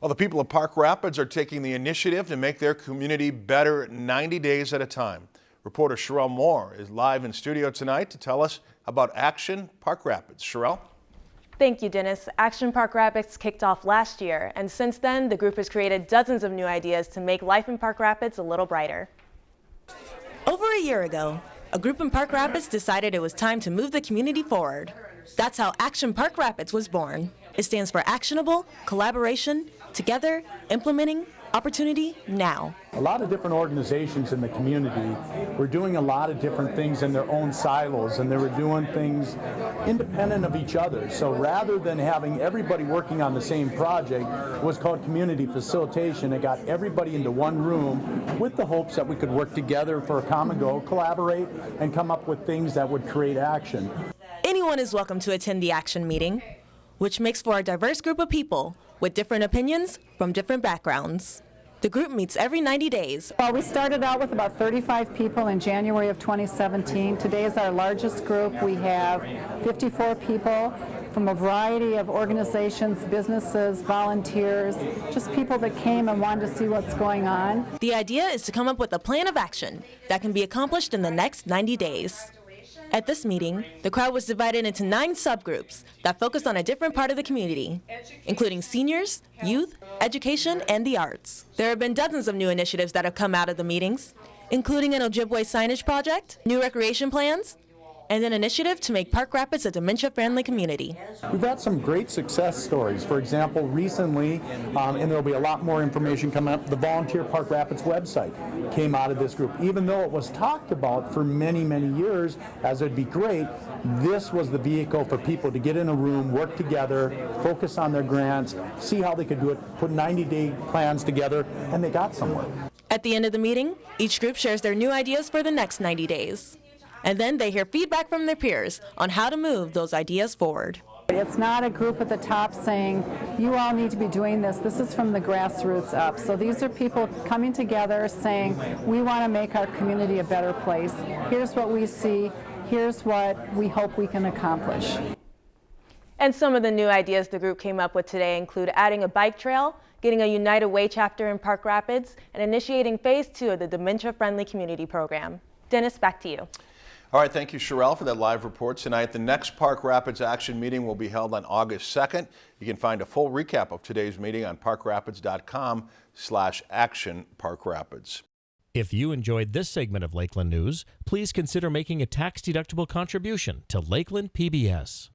Well, the people of Park Rapids are taking the initiative to make their community better 90 days at a time. Reporter Sherelle Moore is live in studio tonight to tell us about Action Park Rapids. Sherelle? Thank you, Dennis. Action Park Rapids kicked off last year, and since then, the group has created dozens of new ideas to make life in Park Rapids a little brighter. Over a year ago, a group in Park Rapids decided it was time to move the community forward. That's how Action Park Rapids was born. It stands for Actionable, Collaboration, Together, Implementing, Opportunity, Now. A lot of different organizations in the community were doing a lot of different things in their own silos and they were doing things independent of each other. So rather than having everybody working on the same project, it was called community facilitation. It got everybody into one room with the hopes that we could work together for a common goal, collaborate, and come up with things that would create action. Anyone is welcome to attend the action meeting, which makes for a diverse group of people with different opinions from different backgrounds. The group meets every 90 days. Well, we started out with about 35 people in January of 2017. Today is our largest group. We have 54 people from a variety of organizations, businesses, volunteers, just people that came and wanted to see what's going on. The idea is to come up with a plan of action that can be accomplished in the next 90 days. At this meeting, the crowd was divided into nine subgroups that focused on a different part of the community, including seniors, youth, education, and the arts. There have been dozens of new initiatives that have come out of the meetings, including an Ojibwe signage project, new recreation plans, and an initiative to make Park Rapids a dementia-friendly community. We've had some great success stories. For example, recently, um, and there'll be a lot more information coming up, the Volunteer Park Rapids website came out of this group. Even though it was talked about for many, many years as it'd be great, this was the vehicle for people to get in a room, work together, focus on their grants, see how they could do it, put 90-day plans together, and they got somewhere. At the end of the meeting, each group shares their new ideas for the next 90 days and then they hear feedback from their peers on how to move those ideas forward. It's not a group at the top saying, you all need to be doing this. This is from the grassroots up. So these are people coming together saying, we want to make our community a better place. Here's what we see. Here's what we hope we can accomplish. And some of the new ideas the group came up with today include adding a bike trail, getting a United Way chapter in Park Rapids, and initiating phase two of the Dementia Friendly Community Program. Dennis, back to you. All right, thank you, Sherelle, for that live report tonight. The next Park Rapids Action meeting will be held on August 2nd. You can find a full recap of today's meeting on parkrapids.com slash action Park Rapids. If you enjoyed this segment of Lakeland News, please consider making a tax-deductible contribution to Lakeland PBS.